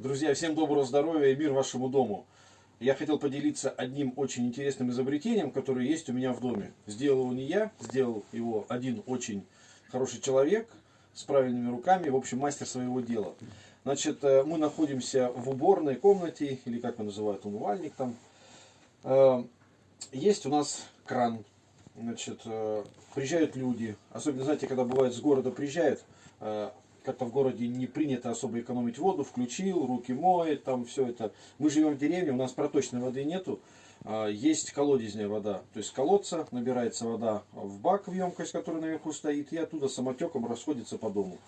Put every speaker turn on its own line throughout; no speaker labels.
Друзья, всем доброго здоровья и мир вашему дому. Я хотел поделиться одним очень интересным изобретением, которое есть у меня в доме. Сделал его не я, сделал его один очень хороший человек с правильными руками, в общем, мастер своего дела. Значит, э, мы находимся в уборной комнате, или как его называют, умывальник там. Э, есть у нас кран. Значит, э, приезжают люди, особенно, знаете, когда бывает с города приезжают, как-то в городе не принято особо экономить воду, включил, руки моет, там все это. Мы живем в деревне, у нас проточной воды нету, а, есть колодезная вода. То есть колодца набирается вода в бак, в емкость, которая наверху стоит, и оттуда самотеком расходится по дому.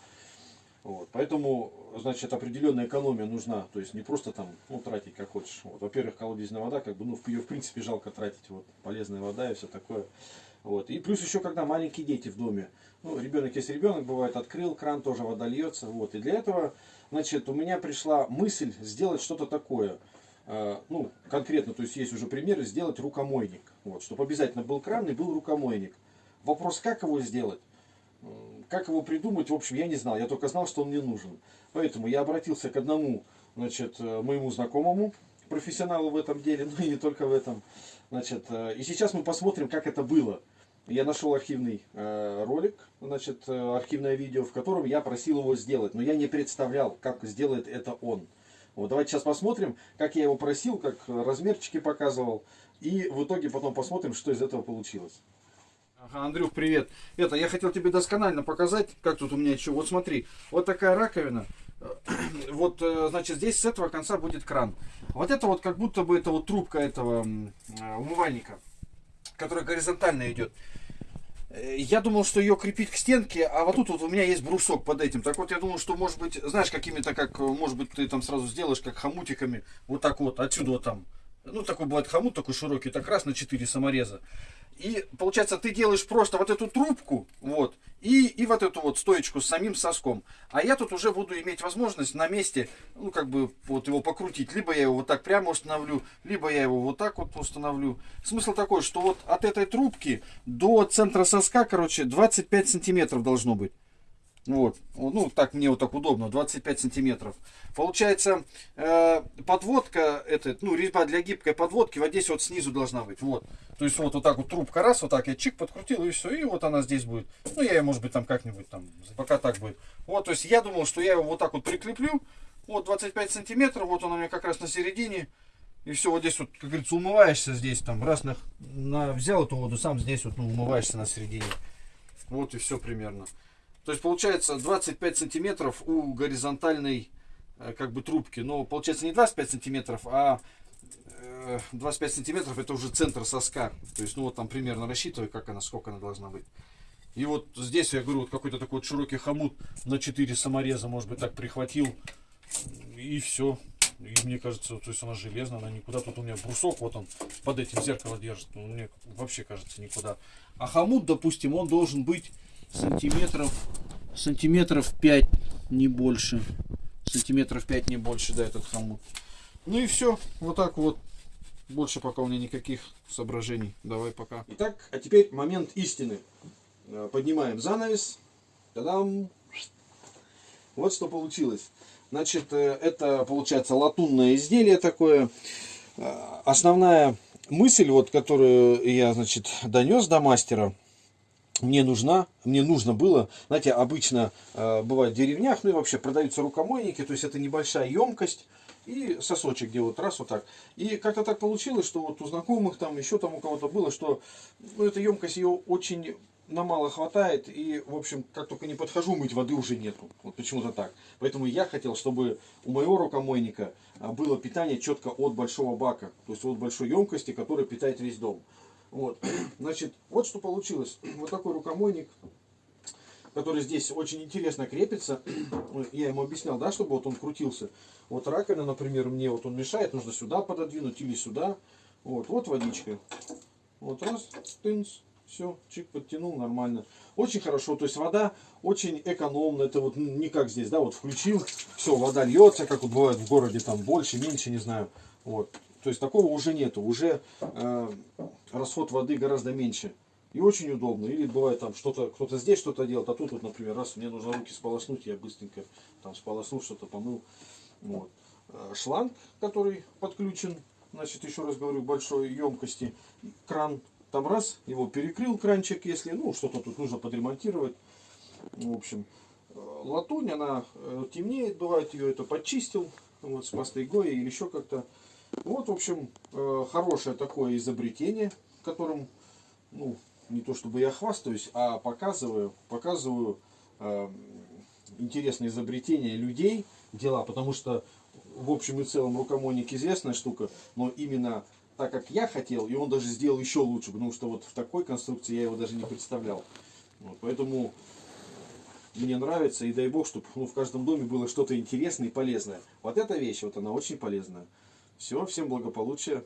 Вот. Поэтому, значит, определенная экономия нужна. То есть не просто там, ну, тратить как хочешь. Во-первых, колодезная вода, как бы, ну, ее в принципе жалко тратить. Вот, полезная вода и все такое. Вот. И плюс еще, когда маленькие дети в доме. Ну, ребенок есть ребенок, бывает, открыл кран, тоже вода льется. Вот. И для этого, значит, у меня пришла мысль сделать что-то такое. Э, ну, конкретно, то есть есть уже примеры, сделать рукомойник. Вот, чтобы обязательно был кран и был рукомойник. Вопрос, как его сделать? Как его придумать, в общем, я не знал. Я только знал, что он мне нужен. Поэтому я обратился к одному, значит, э, моему знакомому, профессионалу в этом деле, ну и не только в этом. Значит, э, и сейчас мы посмотрим, как это было. Я нашел архивный э, ролик, значит, э, архивное видео, в котором я просил его сделать, но я не представлял, как сделает это он. Вот давайте сейчас посмотрим, как я его просил, как размерчики показывал, и в итоге потом посмотрим, что из этого получилось. Ага, Андрюх, привет. Это, я хотел тебе досконально показать, как тут у меня еще. Вот смотри, вот такая раковина. Вот, э, значит, здесь с этого конца будет кран. Вот это вот как будто бы это вот трубка этого умывальника которая горизонтально идет. Э, я думал, что ее крепить к стенке, а вот тут вот у меня есть брусок под этим. Так вот, я думал, что может быть, знаешь, какими-то, как, может быть, ты там сразу сделаешь, как хомутиками, вот так вот, отсюда вот там. Ну, такой бывает хомут, такой широкий, так раз на 4 самореза. И получается, ты делаешь просто вот эту трубку, вот, и, и вот эту вот стоечку с самим соском. А я тут уже буду иметь возможность на месте, ну, как бы, вот его покрутить. Либо я его вот так прямо установлю, либо я его вот так вот установлю. Смысл такой, что вот от этой трубки до центра соска, короче, 25 сантиметров должно быть. Вот, ну так мне вот так удобно, 25 сантиметров. Получается, э, подводка, это, ну резьба для гибкой подводки вот здесь вот снизу должна быть, вот. То есть вот, вот так вот трубка раз, вот так я чик подкрутил и все, и вот она здесь будет. Ну я ее может быть там как-нибудь там, пока так будет. Вот, то есть я думал, что я его вот так вот прикреплю, вот 25 сантиметров, вот он у меня как раз на середине. И все, вот здесь вот, как говорится, умываешься здесь, там, раз на, на, взял эту воду, сам здесь вот, ну, умываешься на середине. Вот и все примерно. То есть получается 25 сантиметров у горизонтальной э, как бы трубки. Но получается не 25 сантиметров, а 25 э, сантиметров это уже центр соска. То есть ну вот там примерно рассчитываю, как она, сколько она должна быть. И вот здесь я говорю, вот какой-то такой вот широкий хомут на 4 самореза, может быть, так прихватил. И все. И мне кажется, то есть она железная, она никуда. Тут у меня брусок, вот он под этим зеркало держит. Ну, мне вообще кажется никуда. А хомут, допустим, он должен быть сантиметров, сантиметров 5, не больше. Сантиметров 5, не больше, да, этот хомут. Ну и все, вот так вот. Больше пока у меня никаких соображений. Давай пока. Итак, а теперь момент истины. Э, поднимаем занавес. Та-дам! Вот что получилось. Значит, э, это получается латунное изделие такое. Э, основная мысль, вот, которую я, значит, донес до мастера, мне нужна, мне нужно было, знаете, обычно э, бывает в деревнях, ну и вообще продаются рукомойники, то есть это небольшая емкость и сосочек, где вот раз вот так. И как-то так получилось, что вот у знакомых там, еще там у кого-то было, что ну, эта емкость ее очень на мало хватает, и, в общем, как только не подхожу, мыть воды уже нету. Вот почему-то так. Поэтому я хотел, чтобы у моего рукомойника а, было питание четко от большого бака, то есть от большой емкости, которая питает весь дом. Вот. Значит, вот что получилось. Вот такой рукомойник, который здесь очень интересно крепится. Я ему объяснял, да, чтобы вот он крутился. Вот раковина, например, мне вот он мешает, нужно сюда пододвинуть или сюда. Вот, вот водичка. Вот раз, тынц, все, чик подтянул, нормально. Очень хорошо, то есть вода очень экономна. Это вот не как здесь, да, вот включил, все, вода льется, как вот бывает в городе, там больше, меньше, не знаю. Вот. То есть такого уже нету, уже э, расход воды гораздо меньше. И очень удобно. Или бывает там что-то, кто-то здесь что-то делает, а тут вот, например, раз мне нужно руки сполоснуть, я быстренько там сполоснул, что-то помыл. Вот. э, шланг, который подключен, значит, еще раз говорю, большой емкости, кран, там раз, его перекрыл кранчик, если, ну, что-то тут нужно подремонтировать, в общем, э, латунь, она э, темнеет, бывает, ее это подчистил, вот, с пастой Гои или еще как-то. Вот, в общем, э, хорошее такое изобретение, которым, ну, не то чтобы я хвастаюсь, а показываю, показываю э, интересные изобретения людей, дела, потому что в общем и целом рукомойник известная штука, но именно так как я хотел, и он даже сделал еще лучше, потому что вот в такой конструкции я его даже не представлял. Вот, поэтому мне нравится, и дай бог, чтобы ну, в каждом доме было что-то интересное и полезное. Вот эта вещь, вот она очень полезная. Все, всем благополучия.